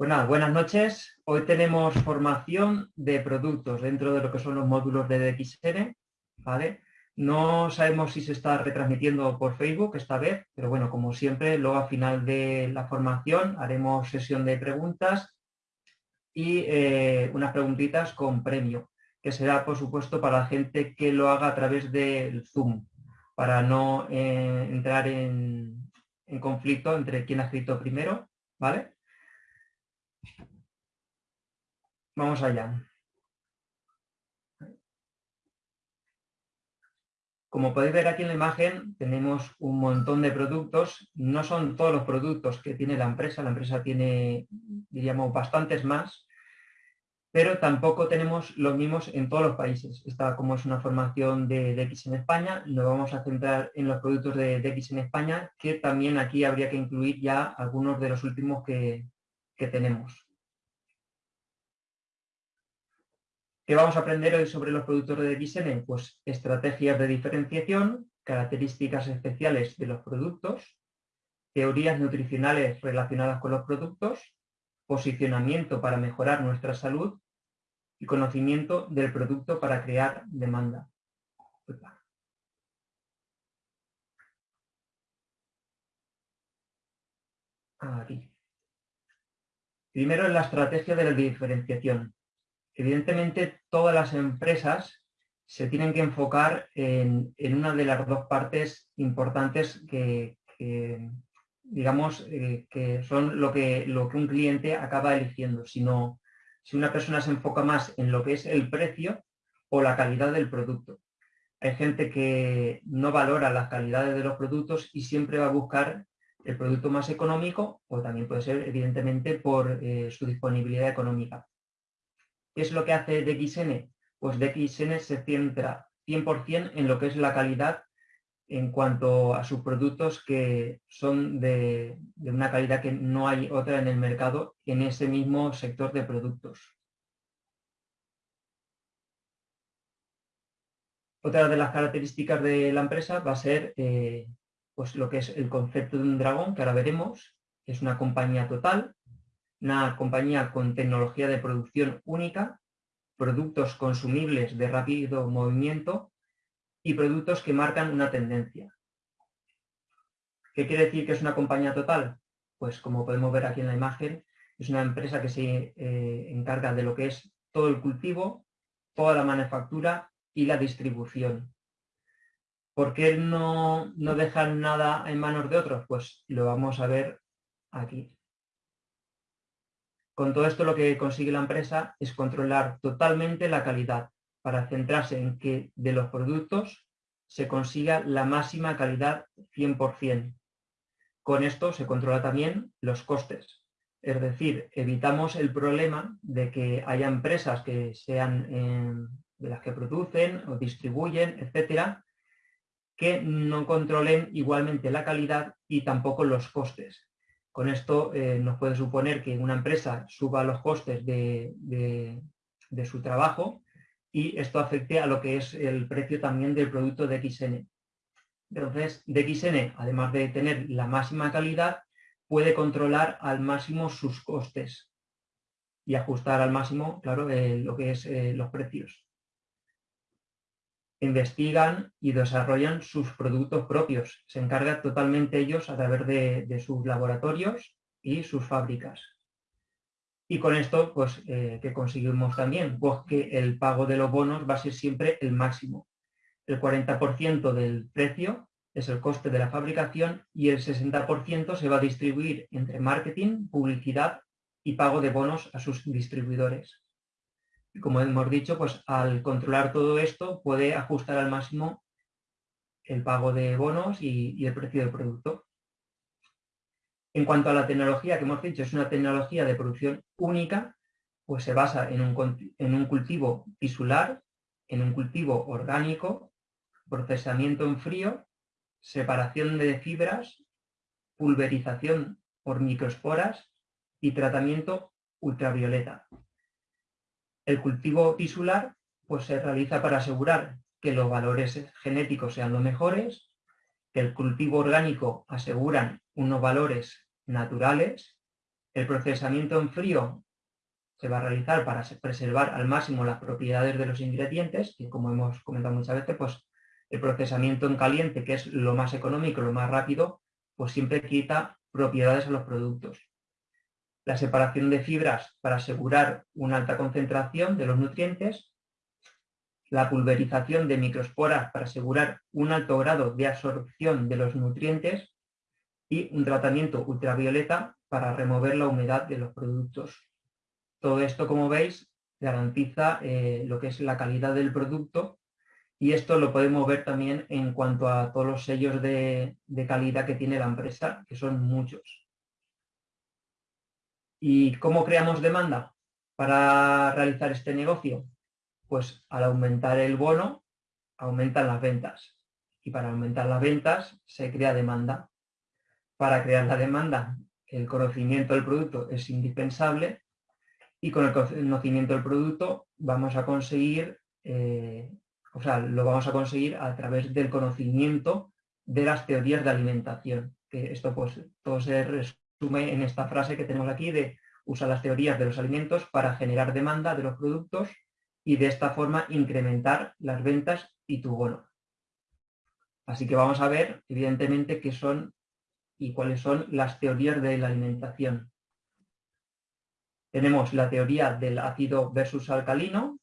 Pues buenas noches. Hoy tenemos formación de productos dentro de lo que son los módulos de DXN. No sabemos si se está retransmitiendo por Facebook esta vez, pero bueno, como siempre, luego al final de la formación haremos sesión de preguntas y eh, unas preguntitas con premio, que será, por supuesto, para la gente que lo haga a través del Zoom, para no eh, entrar en, en conflicto entre quién ha escrito primero, ¿vale? Vamos allá. Como podéis ver aquí en la imagen, tenemos un montón de productos. No son todos los productos que tiene la empresa. La empresa tiene, diríamos, bastantes más. Pero tampoco tenemos los mismos en todos los países. Esta, como es una formación de DX en España, nos vamos a centrar en los productos de DX en España, que también aquí habría que incluir ya algunos de los últimos que, que tenemos. ¿Qué vamos a aprender hoy sobre los productos de DXN? Pues estrategias de diferenciación, características especiales de los productos, teorías nutricionales relacionadas con los productos, posicionamiento para mejorar nuestra salud y conocimiento del producto para crear demanda. Primero la estrategia de la diferenciación. Evidentemente, todas las empresas se tienen que enfocar en, una de las dos partes importantes que, digamos, eh, que son lo que, lo que un cliente acaba eligiendo. Sino, si una persona se enfoca más en lo que es el precio o la calidad del producto. Hay gente que no valora las calidades de los productos y siempre va a buscar el producto más económico o también puede ser, evidentemente, por eh, su disponibilidad económica. ¿Qué es lo que hace DXN? Pues DXN se centra 100% en lo que es la calidad en cuanto a sus productos que son de, una calidad que no hay otra en el mercado en ese mismo sector de productos. Otra de las características de la empresa va a ser eh, pues lo que es el concepto de un dragón, que ahora veremos. Es una compañía total, una compañía con tecnología de producción única, productos consumibles de rápido movimiento y productos que marcan una tendencia. ¿Qué quiere decir que es una compañía total? Pues como podemos ver aquí en la imagen, es una empresa que se eh, encarga de lo que es todo el cultivo, toda la manufactura y la distribución. ¿Por qué no, no dejan nada en manos de otros? Pues lo vamos a ver aquí. Con todo esto lo que consigue la empresa es controlar totalmente la calidad para centrarse en que de los productos se consiga la máxima calidad 100%. Con esto se controla también los costes. Es decir, evitamos el problema de que haya empresas que sean eh, de las que producen o distribuyen, etcétera, que no controlen igualmente la calidad y tampoco los costes. Con esto eh, nos puede suponer que una empresa suba los costes de, su trabajo y esto afecte a lo que es el precio también del producto de XN. Entonces, DXN, además de tener la máxima calidad, puede controlar al máximo sus costes y ajustar al máximo, claro, eh, lo que es eh, los precios investigan y desarrollan sus productos propios. Se encargan totalmente ellos a través de, sus laboratorios y sus fábricas. Y con esto, pues, eh, ¿qué conseguimos también? Pues que el pago de los bonos va a ser siempre el máximo. El 40% del precio es el coste de la fabricación y el 60% se va a distribuir entre marketing, publicidad y pago de bonos a sus distribuidores como hemos dicho, pues al controlar todo esto puede ajustar al máximo el pago de bonos y, el precio del producto. En cuanto a la tecnología que hemos dicho, es una tecnología de producción única, pues se basa en un, cultivo tisular, en un cultivo orgánico, procesamiento en frío, separación de fibras, pulverización por microesporas y tratamiento ultravioleta. El cultivo tisular pues, se realiza para asegurar que los valores genéticos sean los mejores, que el cultivo orgánico aseguran unos valores naturales, El procesamiento en frío se va a realizar para preservar al máximo las propiedades de los ingredientes, y como hemos comentado muchas veces, pues el procesamiento en caliente, que es lo más económico, lo más rápido, pues siempre quita propiedades a los productos. La separación de fibras para asegurar una alta concentración de los nutrientes. La pulverización de microesporas para asegurar un alto grado de absorción de los nutrientes. Y un tratamiento ultravioleta para remover la humedad de los productos. Todo esto, como veis, garantiza eh, lo que es la calidad del producto y esto lo podemos ver también en cuanto a todos los sellos de, calidad que tiene la empresa, que son muchos. ¿Y cómo creamos demanda para realizar este negocio? Pues al aumentar el bono, aumentan las ventas. Y para aumentar las ventas se crea demanda. Para crear la demanda, el conocimiento del producto es indispensable y con el conocimiento del producto vamos a conseguir eh, o sea, lo vamos a conseguir a través del conocimiento de las teorías de alimentación. Que esto pues todo se en esta frase que tenemos aquí de usar las teorías de los alimentos para generar demanda de los productos y de esta forma incrementar las ventas y tu bono. Así que vamos a ver, evidentemente, qué son y cuáles son las teorías de la alimentación. Tenemos la teoría del ácido versus alcalino,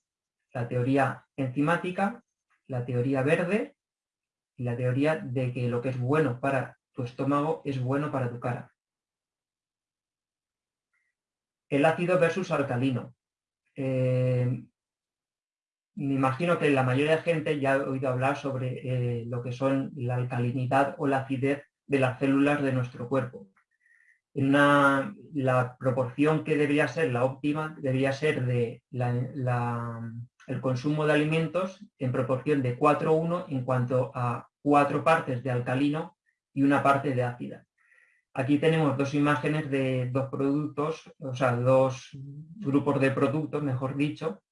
la teoría enzimática, la teoría verde y la teoría de que lo que es bueno para tu estómago es bueno para tu cara. El ácido versus alcalino. Eh, me imagino que la mayoría de gente ya ha oído hablar sobre eh, lo que son la alcalinidad o la acidez de las células de nuestro cuerpo. La proporción que debería ser la óptima debería ser de el consumo de alimentos en proporción de 4-1 en cuanto a cuatro partes de alcalino y una parte de ácida. Aquí tenemos dos imágenes de dos productos, o sea, dos grupos de productos, mejor dicho,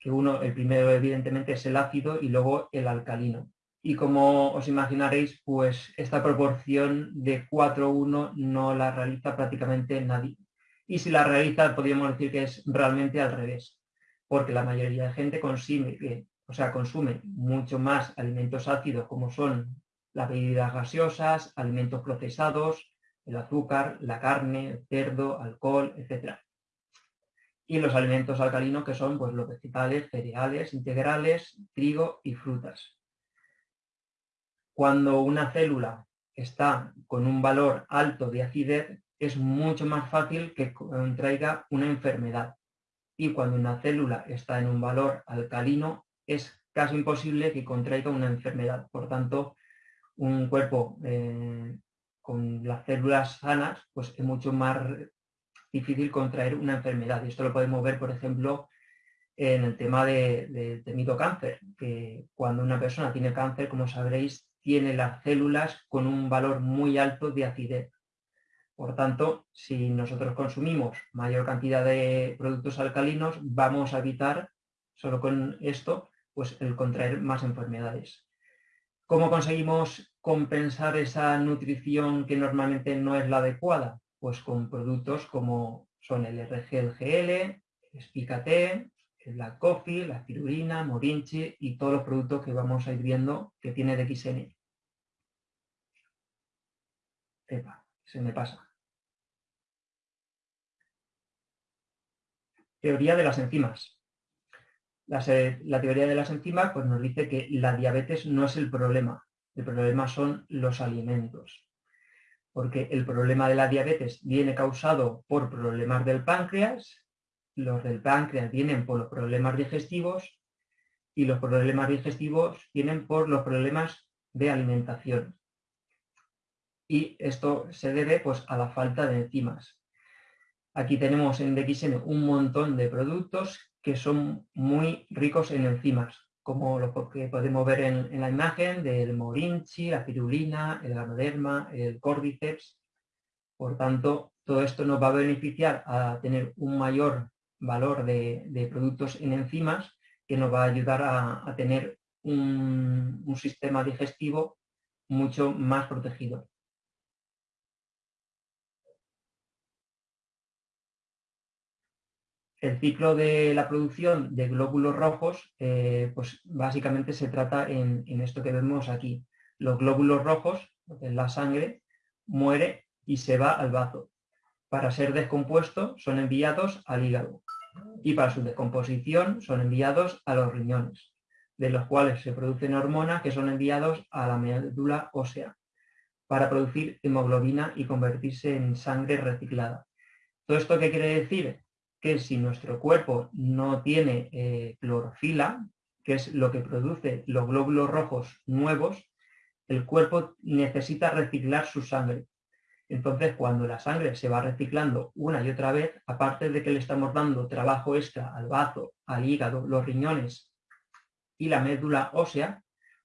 que uno, el primero evidentemente es el ácido y luego el alcalino. Y como os imaginaréis, pues esta proporción de 4-1 no la realiza prácticamente nadie. Y si la realiza, podríamos decir que es realmente al revés porque la mayoría de gente consume, o sea, consume mucho más alimentos ácidos como son las bebidas gaseosas, alimentos procesados, el azúcar, la carne, el cerdo, alcohol, etc. Y los alimentos alcalinos que son pues, los vegetales, cereales, integrales, trigo y frutas. Cuando una célula está con un valor alto de acidez, es mucho más fácil que contraiga una enfermedad y cuando una célula está en un valor alcalino es casi imposible que contraiga una enfermedad. Por tanto, un cuerpo eh, con las células sanas pues es mucho más difícil contraer una enfermedad. Y esto lo podemos ver, por ejemplo, en el tema del de temido cáncer, que cuando una persona tiene cáncer, como sabréis, tiene las células con un valor muy alto de acidez. Por tanto, si nosotros consumimos mayor cantidad de productos alcalinos, vamos a evitar, solo con esto, pues el contraer más enfermedades. ¿Cómo conseguimos compensar esa nutrición que normalmente no es la adecuada? Pues con productos como son el RGLGL, el Spicate, la Coffee, la Cirulina, Morinchi y todos los productos que vamos a ir viendo que tiene DXN. Epa, se me pasa. Teoría de las enzimas. La, teoría de las enzimas pues, nos dice que la diabetes no es el problema, el problema son los alimentos. Porque el problema de la diabetes viene causado por problemas del páncreas, los del páncreas vienen por los problemas digestivos y los problemas digestivos vienen por los problemas de alimentación. Y esto se debe pues, a la falta de enzimas. Aquí tenemos en DXN un montón de productos que son muy ricos en enzimas, como lo que podemos ver en, la imagen del morinchi, la pirulina, el ganoderma, el cordyceps. Por tanto, todo esto nos va a beneficiar a tener un mayor valor de, productos en enzimas que nos va a ayudar a, tener un sistema digestivo mucho más protegido. El ciclo de la producción de glóbulos rojos, eh, pues básicamente se trata en, esto que vemos aquí. Los glóbulos rojos, la sangre, muere y se va al bazo. Para ser descompuesto son enviados al hígado y para su descomposición son enviados a los riñones, de los cuales se producen hormonas que son enviados a la médula ósea para producir hemoglobina y convertirse en sangre reciclada. ¿Todo esto qué quiere decir? Que si nuestro cuerpo no tiene eh, clorofila, que es lo que produce los glóbulos rojos nuevos, el cuerpo necesita reciclar su sangre. Entonces, cuando la sangre se va reciclando una y otra vez, aparte de que le estamos dando trabajo extra al bazo, al hígado, los riñones y la médula ósea,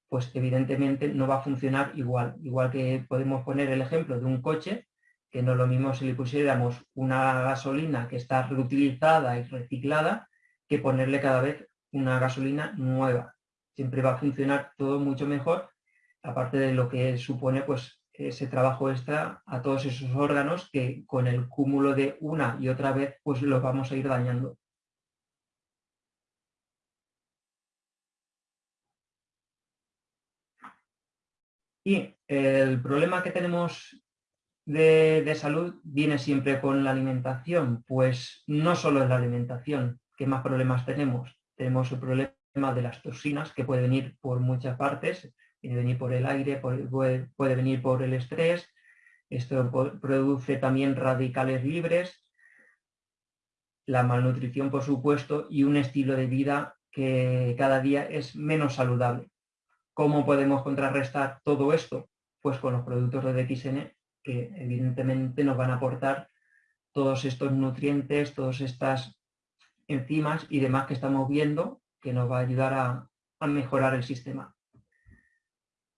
pues evidentemente no va a funcionar igual. Igual que podemos poner el ejemplo de un coche, que no es lo mismo si le pusiéramos una gasolina que está reutilizada y reciclada, que ponerle cada vez una gasolina nueva. Siempre va a funcionar todo mucho mejor, aparte de lo que supone pues ese trabajo extra a todos esos órganos que con el cúmulo de una y otra vez pues los vamos a ir dañando. Y el problema que tenemos de, salud viene siempre con la alimentación. Pues no solo es la alimentación, ¿qué más problemas tenemos? Tenemos el problema de las toxinas, que puede venir por muchas partes, puede venir por el aire, puede, puede venir por el estrés, esto produce también radicales libres, la malnutrición, por supuesto, y un estilo de vida que cada día es menos saludable. ¿Cómo podemos contrarrestar todo esto? Pues con los productos de DXN que evidentemente nos van a aportar todos estos nutrientes, todas estas enzimas y demás que estamos viendo que nos va a ayudar a, mejorar el sistema.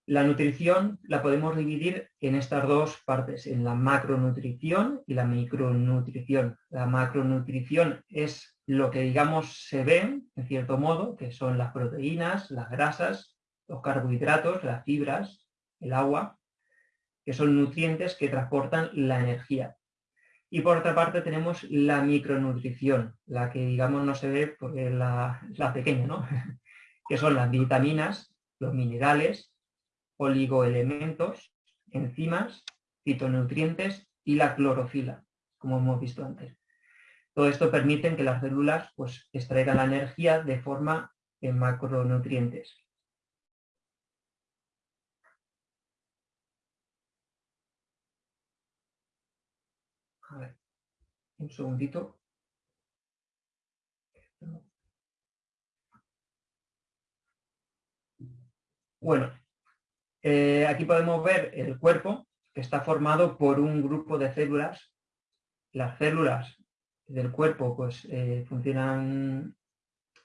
La nutrición la podemos dividir en estas dos partes, en la macronutrición y la micronutrición. La macronutrición es lo que digamos se ve, en cierto modo, que son las proteínas, las grasas, los carbohidratos, las fibras, el agua, que son nutrientes que transportan la energía. Y por otra parte tenemos la micronutrición, la que digamos no se ve porque es la, pequeña, ¿no? que son las vitaminas, los minerales, oligoelementos, enzimas, fitonutrientes y la clorofila, como hemos visto antes. Todo esto permite que las células pues, extraigan la energía de forma en macronutrientes. Un segundito. Bueno, eh, aquí podemos ver el cuerpo que está formado por un grupo de células. Las células del cuerpo pues eh, funcionan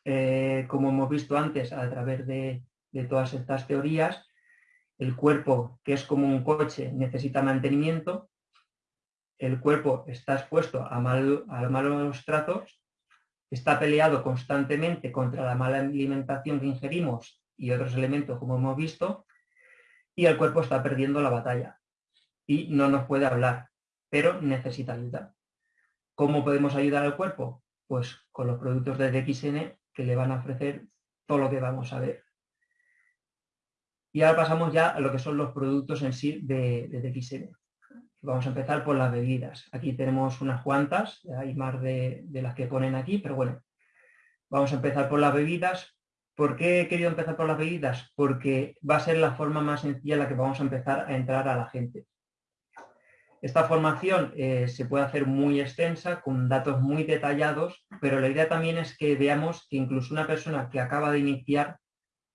eh, como hemos visto antes a través de, de todas estas teorías. El cuerpo, que es como un coche, necesita mantenimiento el cuerpo está expuesto a, malos tratos, está peleado constantemente contra la mala alimentación que ingerimos y otros elementos como hemos visto, y el cuerpo está perdiendo la batalla y no nos puede hablar, pero necesita ayuda. ¿Cómo podemos ayudar al cuerpo? Pues con los productos de DXN que le van a ofrecer todo lo que vamos a ver. Y ahora pasamos ya a lo que son los productos en sí de, de DXN. Vamos a empezar por las bebidas. Aquí tenemos unas cuantas, hay más de, las que ponen aquí, pero bueno, vamos a empezar por las bebidas. ¿Por qué he querido empezar por las bebidas? Porque va a ser la forma más sencilla en la que vamos a empezar a entrar a la gente. Esta formación eh, se puede hacer muy extensa, con datos muy detallados, pero la idea también es que veamos que incluso una persona que acaba de iniciar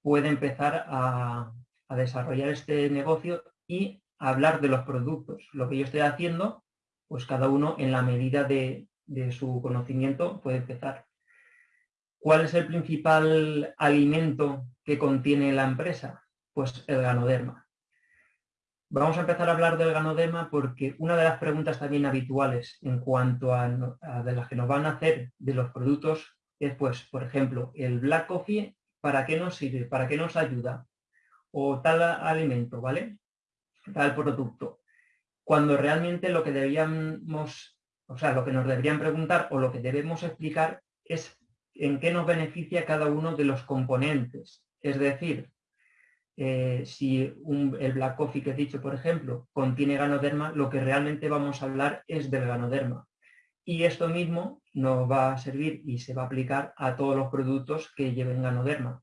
puede empezar a, a desarrollar este negocio y hablar de los productos. Lo que yo estoy haciendo, pues cada uno en la medida de, su conocimiento puede empezar. ¿Cuál es el principal alimento que contiene la empresa? Pues el ganoderma. Vamos a empezar a hablar del ganoderma porque una de las preguntas también habituales en cuanto a, de las que nos van a hacer de los productos es, pues, por ejemplo, el black coffee, ¿para qué nos sirve? ¿Para qué nos ayuda? O tal alimento, ¿vale? Tal producto. Cuando realmente lo que deberíamos, o sea, lo que nos deberían preguntar o lo que debemos explicar es en qué nos beneficia cada uno de los componentes. Es decir, eh, si el Black Coffee que he dicho, por ejemplo, contiene ganoderma, lo que realmente vamos a hablar es del ganoderma. Y esto mismo nos va a servir y se va a aplicar a todos los productos que lleven ganoderma.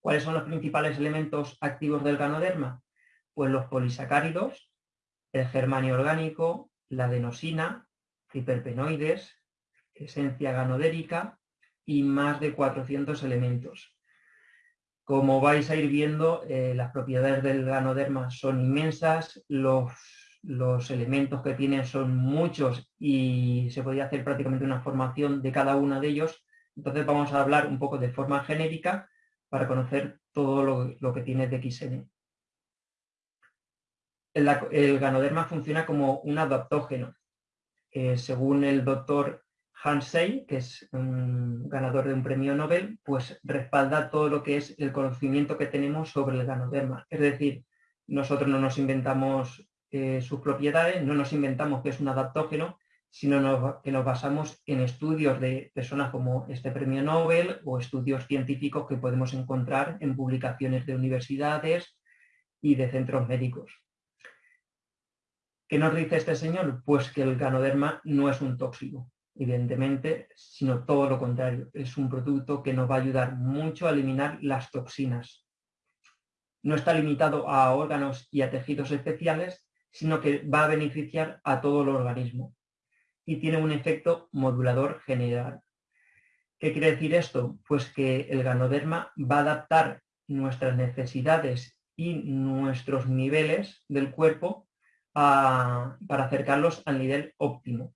¿Cuáles son los principales elementos activos del ganoderma? Pues los polisacáridos, el germanio orgánico, la adenosina, hiperpenoides, esencia ganodérica y más de 400 elementos. Como vais a ir viendo, eh, las propiedades del ganoderma son inmensas, los, los elementos que tienen son muchos y se podría hacer prácticamente una formación de cada uno de ellos. Entonces vamos a hablar un poco de forma genérica para conocer todo lo, que tiene DXN. El, el, ganoderma funciona como un adaptógeno. Según el doctor Hansey, que es ganador de un premio Nobel, pues respalda todo lo que es el conocimiento que tenemos sobre el ganoderma. Es decir, nosotros no nos inventamos eh, sus propiedades, no nos inventamos que es un adaptógeno, sino que nos basamos en estudios de personas como este premio Nobel o estudios científicos que podemos encontrar en publicaciones de universidades y de centros médicos. ¿Qué nos dice este señor? Pues que el ganoderma no es un tóxico, evidentemente, sino todo lo contrario. Es un producto que nos va a ayudar mucho a eliminar las toxinas. No está limitado a órganos y a tejidos especiales, sino que va a beneficiar a todo el organismo y tiene un efecto modulador general. ¿Qué quiere decir esto? Pues que el ganoderma va a adaptar nuestras necesidades y nuestros niveles del cuerpo para acercarlos al nivel óptimo.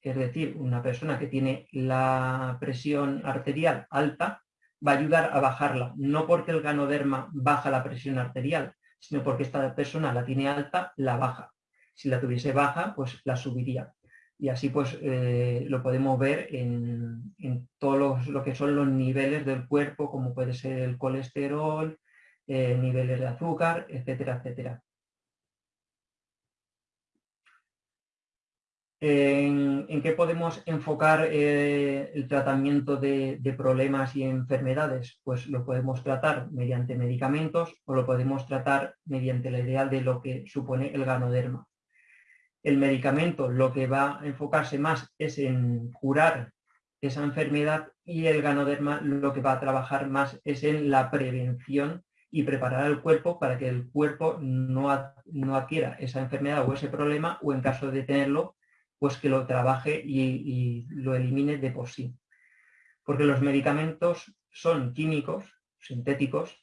Es decir, una persona que tiene la presión arterial alta va a ayudar a bajarla, no porque el ganoderma baja la presión arterial, sino porque esta persona la tiene alta, la baja. Si la tuviese baja, pues la subiría y así pues eh, lo podemos ver en, en todos lo que son los niveles del cuerpo, como puede ser el colesterol, eh, niveles de azúcar, etcétera, etcétera. ¿En, qué podemos enfocar eh, el tratamiento de, problemas y enfermedades? Pues lo podemos tratar mediante medicamentos o lo podemos tratar mediante la idea de lo que supone el ganoderma el medicamento lo que va a enfocarse más es en curar esa enfermedad y el ganoderma lo que va a trabajar más es en la prevención y preparar al cuerpo para que el cuerpo no, adquiera esa enfermedad o ese problema o en caso de tenerlo, pues que lo trabaje y, lo elimine de por sí. Porque los medicamentos son químicos, sintéticos,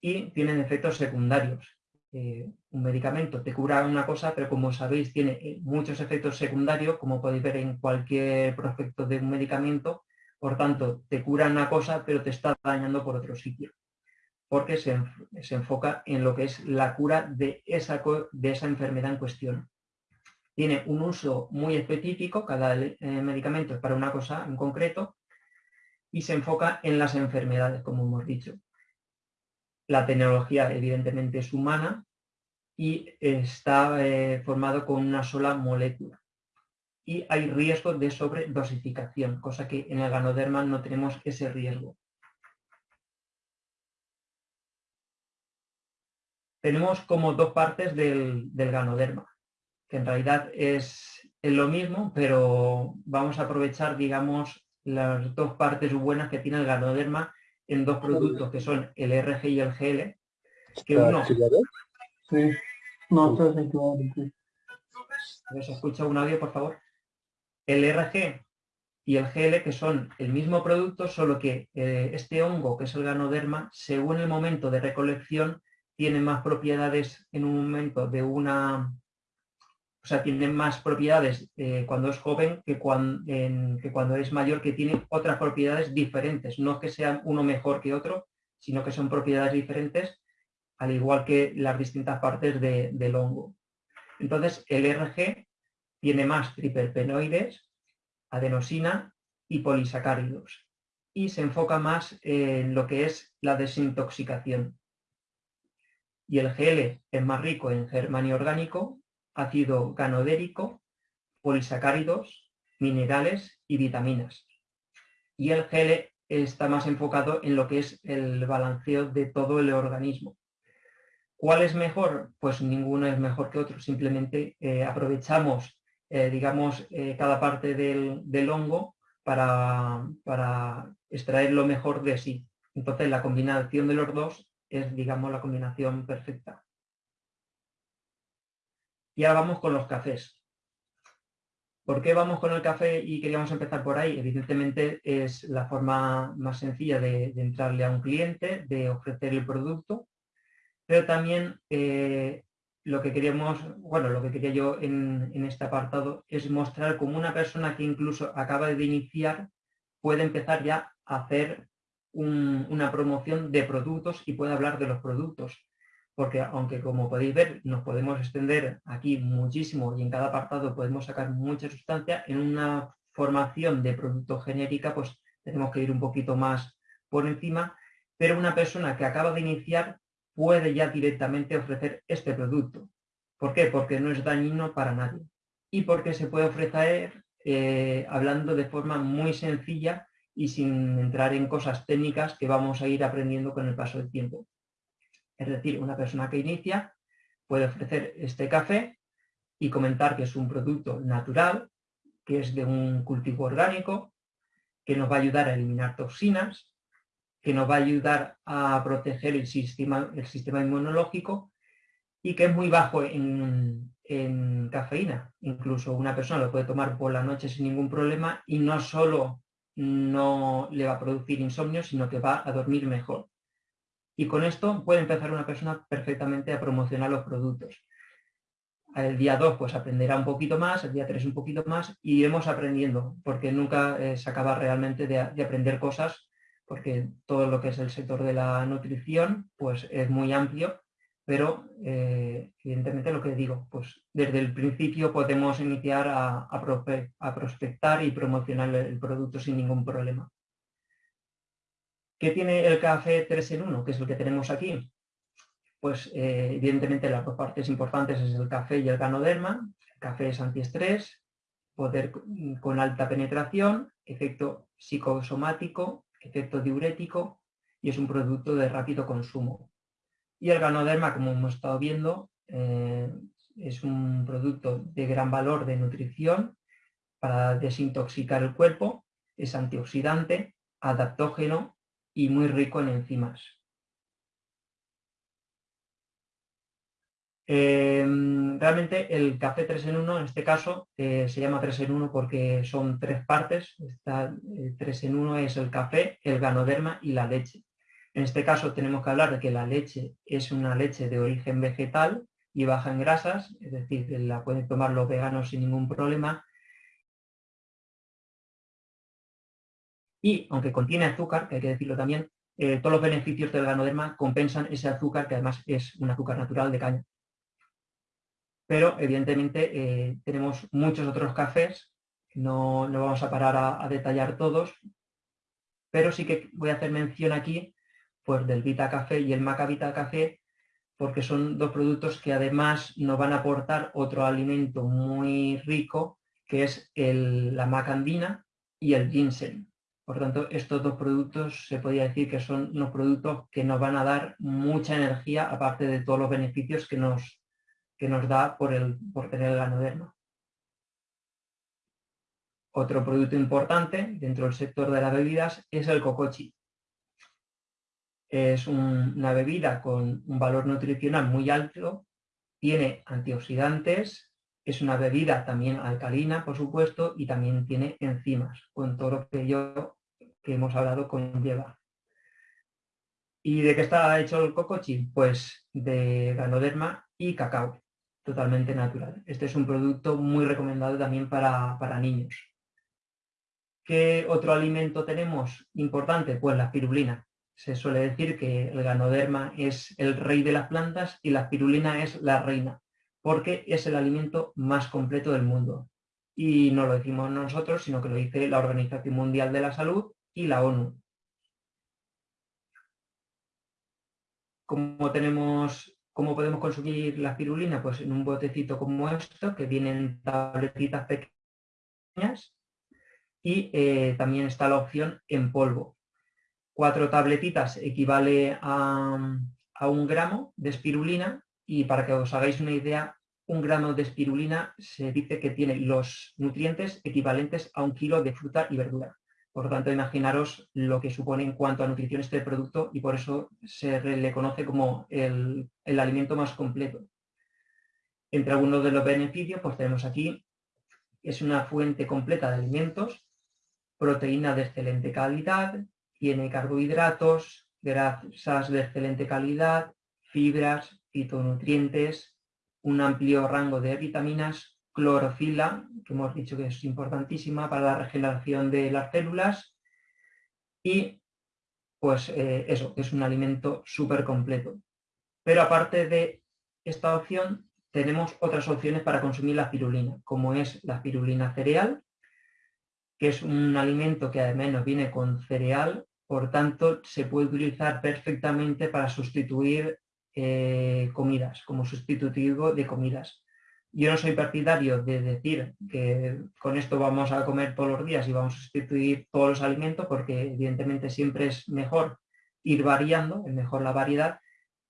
y tienen efectos secundarios. Eh, un medicamento te cura una cosa, pero como sabéis tiene eh, muchos efectos secundarios, como podéis ver en cualquier prospecto de un medicamento, por tanto, te cura una cosa, pero te está dañando por otro sitio, porque se, enfoca en lo que es la cura de esa, de esa enfermedad en cuestión. Tiene un uso muy específico, cada eh, medicamento es para una cosa en concreto, y se enfoca en las enfermedades, como hemos dicho. La tecnología evidentemente es humana y está eh, formado con una sola molécula. Y hay riesgo de sobredosificación, cosa que en el ganoderma no tenemos ese riesgo. Tenemos como dos partes del, ganoderma, que en realidad es, es lo mismo, pero vamos a aprovechar, digamos, las dos partes buenas que tiene el ganoderma en dos productos que son el RG y el GL, que uno... Sí, no, se ¿Se escucha un audio, por favor? El RG y el GL, que son el mismo producto, solo que eh, este hongo, que es el ganoderma, según el momento de recolección, tiene más propiedades en un momento de una o sea, tiene más propiedades eh, cuando es joven que cuando, es mayor, que tiene otras propiedades diferentes. No que sean uno mejor que otro, sino que son propiedades diferentes, al igual que las distintas partes del hongo. Entonces, el RG tiene más triperpenoides, adenosina y polisacáridos. Y se enfoca más en lo que es la desintoxicación. Y el GL es más rico en germanio orgánico ácido ganodérico, polisacáridos, minerales y vitaminas. y el GL está más enfocado en lo que es el balanceo de todo el organismo. ¿Cuál es mejor? Pues ninguno es mejor que otro, simplemente eh, aprovechamos, eh, digamos, eh, cada parte del, hongo para, para, extraer lo mejor de sí. Entonces la combinación de los dos es, digamos, la combinación perfecta. Y ahora vamos con los cafés. ¿Por qué vamos con el café y queríamos empezar por ahí? Evidentemente es la forma más sencilla de, entrarle a un cliente, de ofrecer el producto, pero también eh, lo que queríamos, bueno, lo que quería yo en, este apartado es mostrar cómo una persona que incluso acaba de iniciar puede empezar ya a hacer una promoción de productos y puede hablar de los productos porque aunque como podéis ver nos podemos extender aquí muchísimo y en cada apartado podemos sacar mucha sustancia, en una formación de producto genérica pues tenemos que ir un poquito más por encima, pero una persona que acaba de iniciar puede ya directamente ofrecer este producto. ¿Por qué? Porque no es dañino para nadie y porque se puede ofrecer eh, hablando de forma muy sencilla y sin entrar en cosas técnicas que vamos a ir aprendiendo con el paso del tiempo. Es decir, una persona que inicia puede ofrecer este café y comentar que es un producto natural, que es de un cultivo orgánico, que nos va a ayudar a eliminar toxinas, que nos va a ayudar a proteger el sistema, el sistema inmunológico y que es muy bajo en, en, cafeína. Incluso una persona lo puede tomar por la noche sin ningún problema y no solo no le va a producir insomnio, sino que va a dormir mejor. Y con esto puede empezar una persona perfectamente a promocionar los productos. El día 2 pues aprenderá un poquito más, el día 3 un poquito más y iremos aprendiendo, porque nunca eh, se acaba realmente de, aprender cosas, porque todo lo que es el sector de la nutrición pues es muy amplio, pero eh, evidentemente lo que digo, pues desde el principio podemos iniciar a, a prospectar y promocionar el producto sin ningún problema. ¿Qué tiene el café 3 en 1, que es el que tenemos aquí? Pues eh, evidentemente las dos partes importantes es el café y el ganoderma. El café es antiestrés, poder con alta penetración, efecto psicosomático, efecto diurético y es un producto de rápido consumo. Y el ganoderma, como hemos estado viendo, eh, es un producto de gran valor de nutrición para desintoxicar el cuerpo, es antioxidante, adaptógeno y muy rico en enzimas. Em, realmente el café 3 en 1 en este caso eh, se llama 3 en 1 porque son tres partes. Está, 3 eh, en 1 es el café, el ganoderma y la leche. En este caso tenemos que hablar de que la leche es una leche de origen vegetal y baja en grasas, es decir, la pueden tomar los veganos sin ningún problema Y aunque contiene azúcar, que hay que decirlo también, eh, todos los beneficios del ganoderma compensan ese azúcar, que además es un azúcar natural de caña. Pero evidentemente eh, tenemos muchos otros cafés, no, no vamos a parar a, detallar todos, pero sí que voy a hacer mención aquí pues, del Vita Café y el Maca Vita Café, porque son dos productos que además nos van a aportar otro alimento muy rico, que es la macandina y el ginseng. Por tanto, estos dos productos se podría decir que son unos productos que nos van a dar mucha energía, aparte de todos los beneficios que nos, que nos da por, el, por tener el ganoderma. Otro producto importante dentro del sector de las bebidas es el cocochi. Es una bebida con un valor nutricional muy alto, tiene antioxidantes, es una bebida también alcalina, por supuesto, y también tiene enzimas, con todo lo que yo que hemos hablado con Lleva. ¿Y de qué está hecho el cocochi? Pues de ganoderma y cacao, totalmente natural. Este es un producto muy recomendado también para, para niños. ¿Qué otro alimento tenemos importante? Pues la espirulina. Se suele decir que el ganoderma es el rey de las plantas y la espirulina es la reina, porque es el alimento más completo del mundo. Y no lo decimos nosotros, sino que lo dice la Organización Mundial de la Salud y la ONU. ¿Cómo, tenemos, ¿Cómo podemos consumir la espirulina? Pues en un botecito como esto, que vienen tabletitas pequeñas, y eh, también está la opción en polvo. Cuatro tabletitas equivale a, a un gramo de espirulina y para que os hagáis una idea, un gramo de espirulina se dice que tiene los nutrientes equivalentes a un kilo de fruta y verdura. Por lo tanto, imaginaros lo que supone en cuanto a nutrición este producto y por eso se le conoce como el, alimento más completo. Entre algunos de los beneficios, pues tenemos aquí, es una fuente completa de alimentos, proteína de excelente calidad, tiene carbohidratos, grasas de excelente calidad, fibras, fitonutrientes, un amplio rango de vitaminas, clorofila, que hemos dicho que es importantísima para la regeneración de las células, y pues eh, eso, es un alimento súper completo. Pero aparte de esta opción, tenemos otras opciones para consumir la pirulina, como es la pirulina cereal, que es un alimento que además nos viene con cereal, por tanto se puede utilizar perfectamente para sustituir eh, comidas, como sustitutivo de comidas. Yo no soy partidario de decir que con esto vamos a comer todos los días y vamos a sustituir todos los alimentos porque evidentemente siempre es mejor ir variando, es mejor la variedad,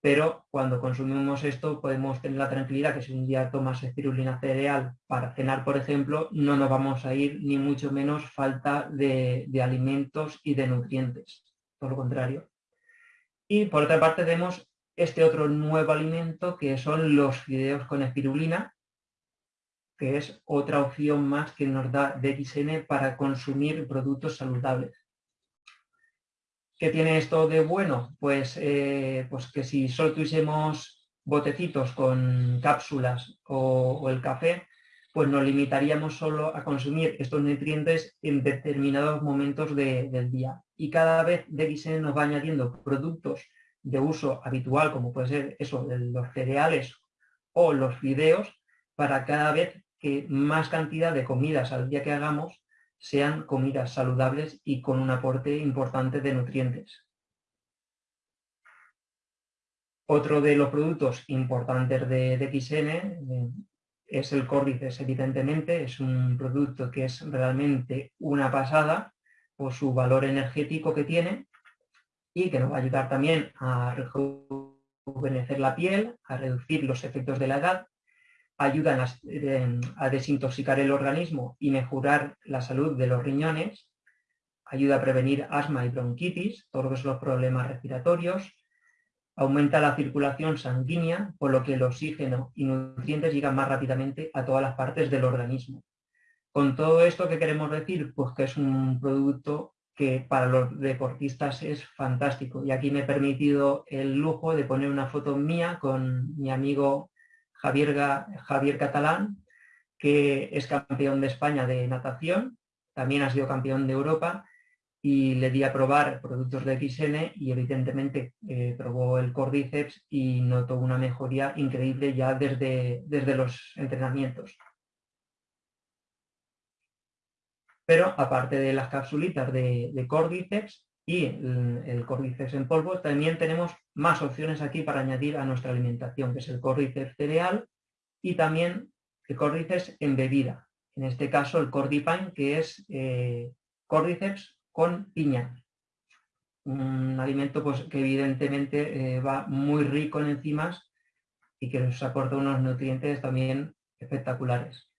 pero cuando consumimos esto podemos tener la tranquilidad que si un día tomas espirulina cereal para cenar, por ejemplo, no nos vamos a ir ni mucho menos falta de, de alimentos y de nutrientes, por lo contrario. Y por otra parte tenemos este otro nuevo alimento que son los fideos con espirulina, que es otra opción más que nos da DXN para consumir productos saludables. ¿Qué tiene esto de bueno? Pues, eh, pues que si solo tuviésemos botecitos con cápsulas o, el café, pues nos limitaríamos solo a consumir estos nutrientes en determinados momentos del día. Y cada vez DXN nos va añadiendo productos de uso habitual, como puede ser eso, los cereales o los fideos, para cada vez que más cantidad de comidas al día que hagamos sean comidas saludables y con un aporte importante de nutrientes. Otro de los productos importantes de, XN eh, es el córdices, evidentemente, es un producto que es realmente una pasada por su valor energético que tiene y que nos va a ayudar también a rejuvenecer la piel, a reducir los efectos de la edad ayudan a, desintoxicar el organismo y mejorar la salud de los riñones, ayuda a prevenir asma y bronquitis, todos los problemas respiratorios, aumenta la circulación sanguínea, por lo que el oxígeno y nutrientes llegan más rápidamente a todas las partes del organismo. Con todo esto, ¿qué queremos decir? Pues que es un producto que para los deportistas es fantástico. Y aquí me he permitido el lujo de poner una foto mía con mi amigo Javier, Catalán, que es campeón de España de natación, también ha sido campeón de Europa y le di a probar productos de XN y evidentemente eh, probó el Cordyceps y notó una mejoría increíble ya desde, desde los entrenamientos. Pero aparte de las capsulitas de, de Cordyceps, y el, córdiceps en polvo, también tenemos más opciones aquí para añadir a nuestra alimentación, que es el córdiceps cereal y también el córdiceps en bebida. En este caso el cordipine, que es eh, córdiceps con piña. Un alimento pues, que evidentemente eh, va muy rico en enzimas y que nos aporta unos nutrientes también espectaculares.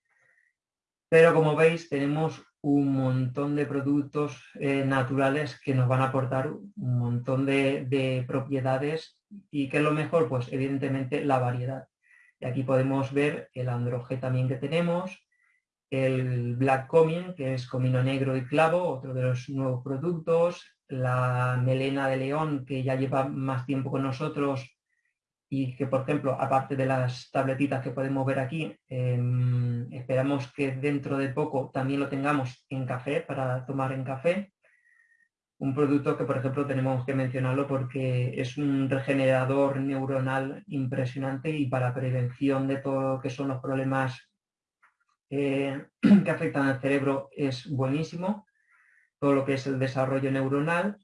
Pero como veis tenemos un montón de productos eh, naturales que nos van a aportar un montón de, propiedades y que es lo mejor, pues evidentemente la variedad. Y aquí podemos ver el androge también que tenemos, el Black Comin, que es comino negro y clavo, otro de los nuevos productos, la melena de león, que ya lleva más tiempo con nosotros, y que, por ejemplo, aparte de las tabletitas que podemos ver aquí, em, esperamos que dentro de poco también lo tengamos en café, para tomar en café. Un producto que, por ejemplo, tenemos que mencionarlo porque es un regenerador neuronal impresionante y para prevención de todo lo que son los problemas eh, que afectan al cerebro es buenísimo. Todo lo que es el desarrollo neuronal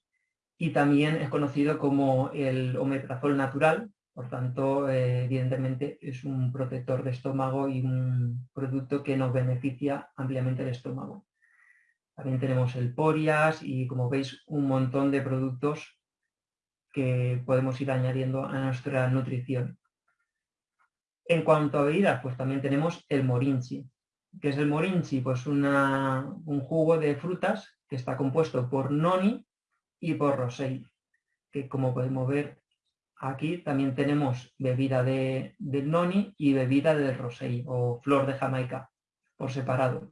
y también es conocido como el omeprazol natural, por tanto, eh, evidentemente es un protector de estómago y un producto que nos beneficia ampliamente el estómago. También tenemos el Porias y como veis un montón de productos que podemos ir añadiendo a nuestra nutrición. En cuanto a bebidas, pues también tenemos el morinchi. ¿Qué es el morinchi? Pues un jugo de frutas que está compuesto por noni y por rosei, que como podemos ver aquí también tenemos bebida de, noni y bebida de rosei o flor de Jamaica por separado.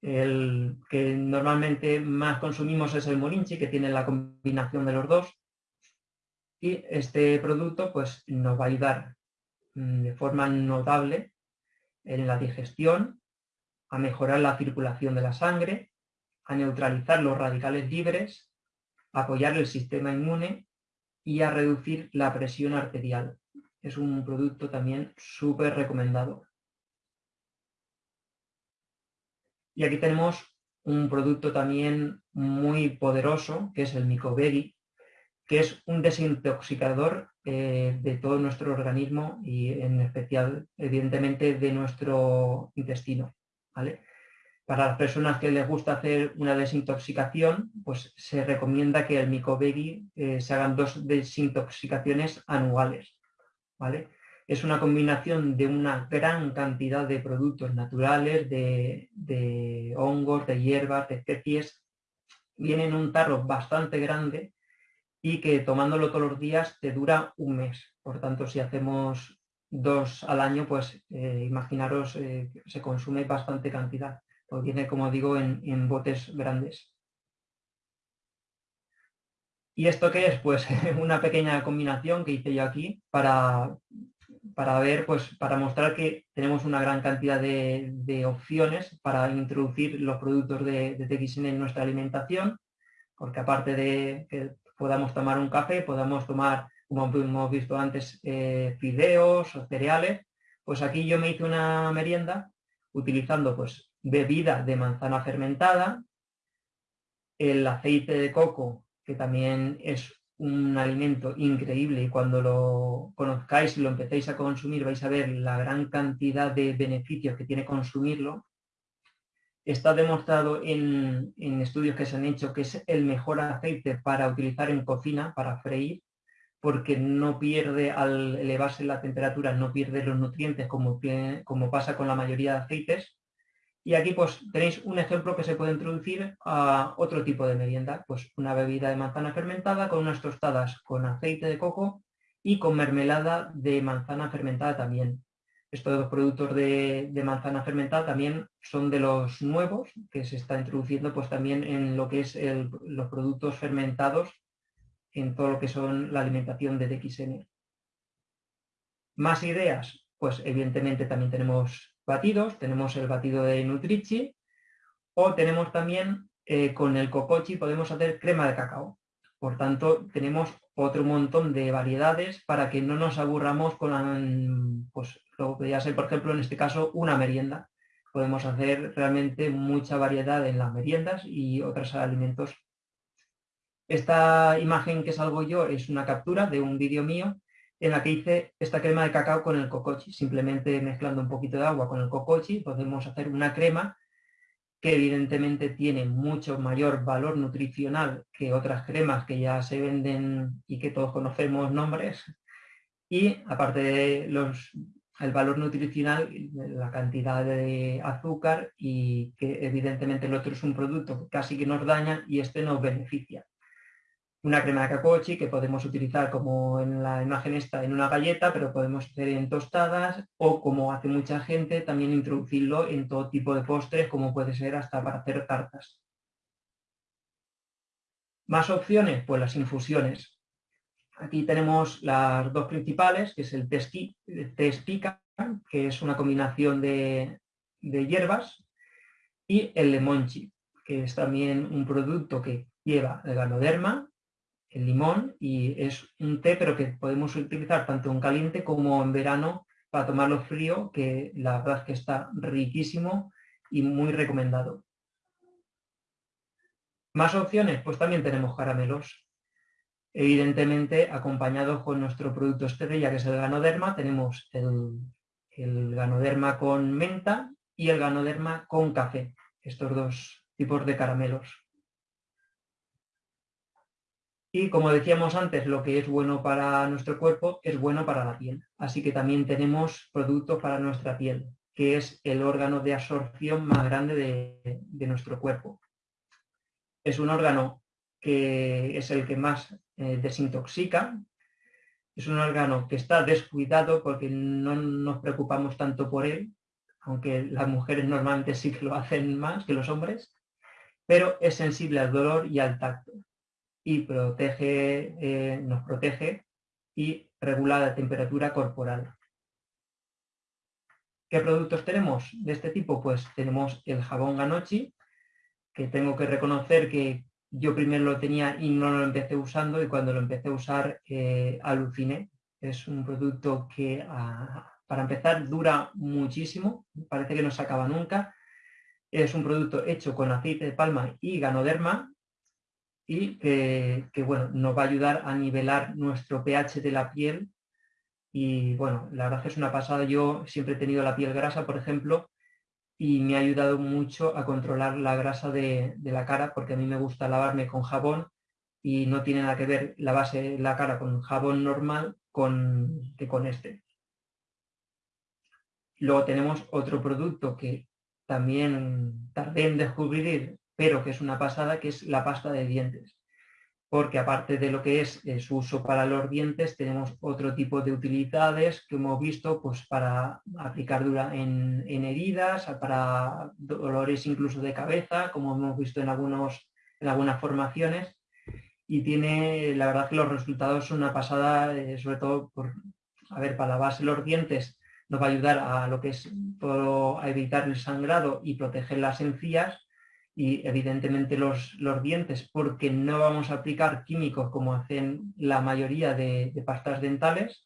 El que normalmente más consumimos es el morinchi, que tiene la combinación de los dos. Y este producto pues, nos va a ayudar mm, de forma notable en la digestión, a mejorar la circulación de la sangre, a neutralizar los radicales libres, a apoyar el sistema inmune y a reducir la presión arterial. Es un producto también súper recomendado. Y aquí tenemos un producto también muy poderoso, que es el Mycoberi, que es un desintoxicador eh, de todo nuestro organismo y en especial, evidentemente, de nuestro intestino. Para las personas que les gusta hacer una desintoxicación, pues se recomienda que el Mycoberi eh, se hagan dos desintoxicaciones anuales. ¿vale? es una combinación de una gran cantidad de productos naturales, de, hongos, de hierbas, de especies. Viene en un tarro bastante grande y que tomándolo todos los días te dura un mes. Por tanto, si hacemos dos al año, pues eh, imaginaros, eh, se consume bastante cantidad. Porque viene, como digo, en, en botes grandes. ¿Y esto qué es? Pues una pequeña combinación que hice yo aquí para, para ver, pues para mostrar que tenemos una gran cantidad de, opciones para introducir los productos de, TXN en nuestra alimentación, porque aparte de que podamos tomar un café, podamos tomar, como hemos visto antes, eh, fideos o cereales, pues aquí yo me hice una merienda utilizando pues bebida de manzana fermentada, el aceite de coco, que también es un alimento increíble y cuando lo conozcáis y lo empecéis a consumir vais a ver la gran cantidad de beneficios que tiene consumirlo. Está demostrado en, estudios que se han hecho que es el mejor aceite para utilizar en cocina, para freír, porque no pierde al elevarse la temperatura, no pierde los nutrientes como, como pasa con la mayoría de aceites, y aquí pues tenéis un ejemplo que se puede introducir a otro tipo de merienda, pues una bebida de manzana fermentada con unas tostadas con aceite de coco y con mermelada de manzana fermentada también. Estos dos productos de, manzana fermentada también son de los nuevos que se está introduciendo pues también en lo que es los productos fermentados en todo lo que son la alimentación de DXN. Más ideas, pues evidentemente también tenemos batidos, tenemos el batido de Nutrichi o tenemos también eh, con el cocochi podemos hacer crema de cacao. Por tanto, tenemos otro montón de variedades para que no nos aburramos con pues, lo que podría ser, por ejemplo, en este caso, una merienda. Podemos hacer realmente mucha variedad en las meriendas y otros alimentos. Esta imagen que salgo yo es una captura de un vídeo mío en la que hice esta crema de cacao con el cocochi. Simplemente mezclando un poquito de agua con el cocochi podemos hacer una crema que evidentemente tiene mucho mayor valor nutricional que otras cremas que ya se venden y que todos conocemos nombres. Y aparte de los, el valor nutricional, la cantidad de azúcar y que evidentemente el otro es un producto que casi que nos daña y este nos beneficia una crema de cacochi que podemos utilizar como en la imagen esta en una galleta, pero podemos hacer en tostadas o como hace mucha gente también introducirlo en todo tipo de postres como puede ser hasta para hacer tartas. Más opciones, pues las infusiones. Aquí tenemos las dos principales, que es el tespica, que es una combinación de, de hierbas, y el lemonchi, que es también un producto que lleva el ganoderma, el limón y es un té pero que podemos utilizar tanto en caliente como en verano para tomarlo frío, que la verdad es que está riquísimo y muy recomendado. Más opciones, pues también tenemos caramelos. Evidentemente, acompañados con nuestro producto estrella, que es el ganoderma, tenemos el, el ganoderma con menta y el ganoderma con café. estos dos tipos de caramelos. Y como decíamos antes, lo que es bueno para nuestro cuerpo es bueno para la piel. Así que también tenemos productos para nuestra piel, que es el órgano de absorción más grande de, nuestro cuerpo. Es un órgano que es el que más eh, desintoxica. Es un órgano que está descuidado porque no nos preocupamos tanto por él, aunque las mujeres normalmente sí que lo hacen más que los hombres, pero es sensible al dolor y al tacto y protege, eh, nos protege y regula la temperatura corporal. ¿Qué productos tenemos de este tipo? Pues tenemos el jabón Ganochi, que tengo que reconocer que yo primero lo tenía y no lo empecé usando y cuando lo empecé a usar eh, aluciné. Es un producto que ah, para empezar dura muchísimo, parece que no se acaba nunca. Es un producto hecho con aceite de palma y ganoderma y que, bueno, nos va a ayudar a nivelar nuestro pH de la piel y bueno, la verdad es una pasada, yo siempre he tenido la piel grasa, por ejemplo, y me ha ayudado mucho a controlar la grasa de, la cara porque a mí me gusta lavarme con jabón y no tiene nada que ver la base de la cara con jabón normal con, que con este. Luego tenemos otro producto que también tardé en descubrir pero que es una pasada, que es la pasta de dientes. Porque aparte de lo que es eh, su uso para los dientes, tenemos otro tipo de utilidades que hemos visto pues, para aplicar dura en, heridas, para dolores incluso de cabeza, como hemos visto en, algunos, en algunas formaciones. Y tiene, la verdad que los resultados son una pasada, eh, sobre todo por, a ver, para lavarse los dientes nos va a ayudar a lo que es todo, a evitar el sangrado y proteger las encías y evidentemente los, los, dientes porque no vamos a aplicar químicos como hacen la mayoría de, pastas dentales,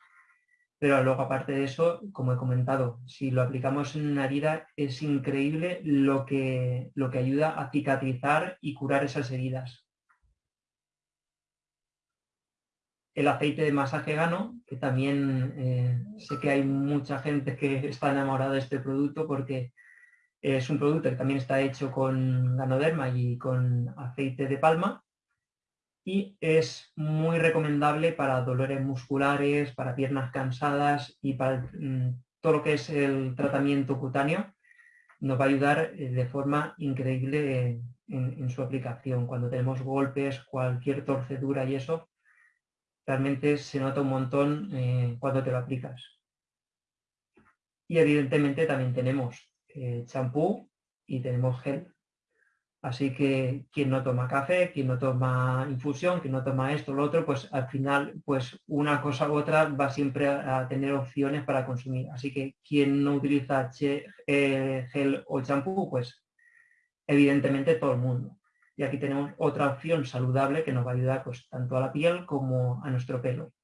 pero luego aparte de eso, como he comentado, si lo aplicamos en una herida es increíble lo que, lo que ayuda a cicatrizar y curar esas heridas. El aceite de masaje gano, que también eh, sé que hay mucha gente que está enamorada de este producto porque es un producto que también está hecho con ganoderma y con aceite de palma y es muy recomendable para dolores musculares, para piernas cansadas y para mm, todo lo que es el tratamiento cutáneo. Nos va a ayudar eh, de forma increíble en, su aplicación. Cuando tenemos golpes, cualquier torcedura y eso, realmente se nota un montón eh, cuando te lo aplicas. Y evidentemente también tenemos champú y tenemos gel. Así que quien no toma café, quien no toma infusión, quien no toma esto lo otro, pues al final, pues una cosa u otra va siempre a, tener opciones para consumir. Así que quien no utiliza eh, gel o champú, pues evidentemente todo el mundo. Y aquí tenemos otra opción saludable que nos va a ayudar pues, tanto a la piel como a nuestro pelo.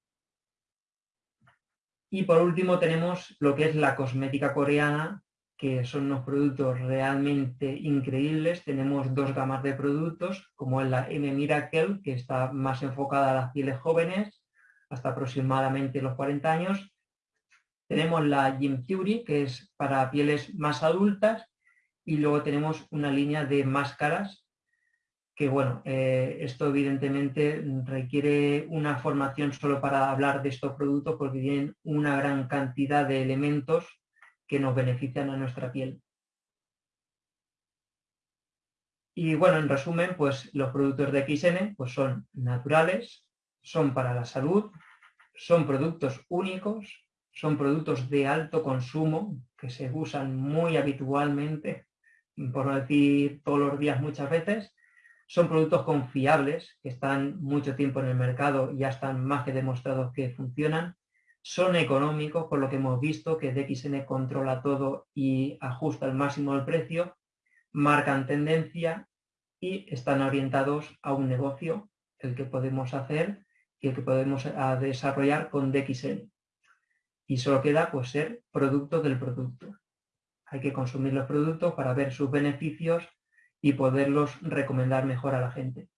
Y por último tenemos lo que es la cosmética coreana, que son unos productos realmente increíbles. Tenemos dos gamas de productos, como la M Miracle, que está más enfocada a las pieles jóvenes, hasta aproximadamente los 40 años. Tenemos la Gym Theory, que es para pieles más adultas. Y luego tenemos una línea de máscaras, que bueno, eh, esto evidentemente requiere una formación solo para hablar de estos productos, porque tienen una gran cantidad de elementos que nos benefician a nuestra piel. Y bueno, en resumen, pues los productos de XN pues son naturales, son para la salud, son productos únicos, son productos de alto consumo que se usan muy habitualmente, por decir todos los días muchas veces, son productos confiables que están mucho tiempo en el mercado y ya están más que demostrados que funcionan son económicos, por lo que hemos visto que DXN controla todo y ajusta al máximo el precio, marcan tendencia y están orientados a un negocio, el que podemos hacer y el que podemos desarrollar con DXN. Y solo queda pues ser producto del producto. Hay que consumir los productos para ver sus beneficios y poderlos recomendar mejor a la gente.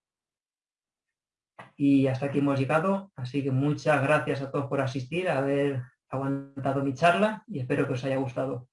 Y hasta aquí hemos llegado, así que muchas gracias a todos por asistir, haber aguantado mi charla y espero que os haya gustado.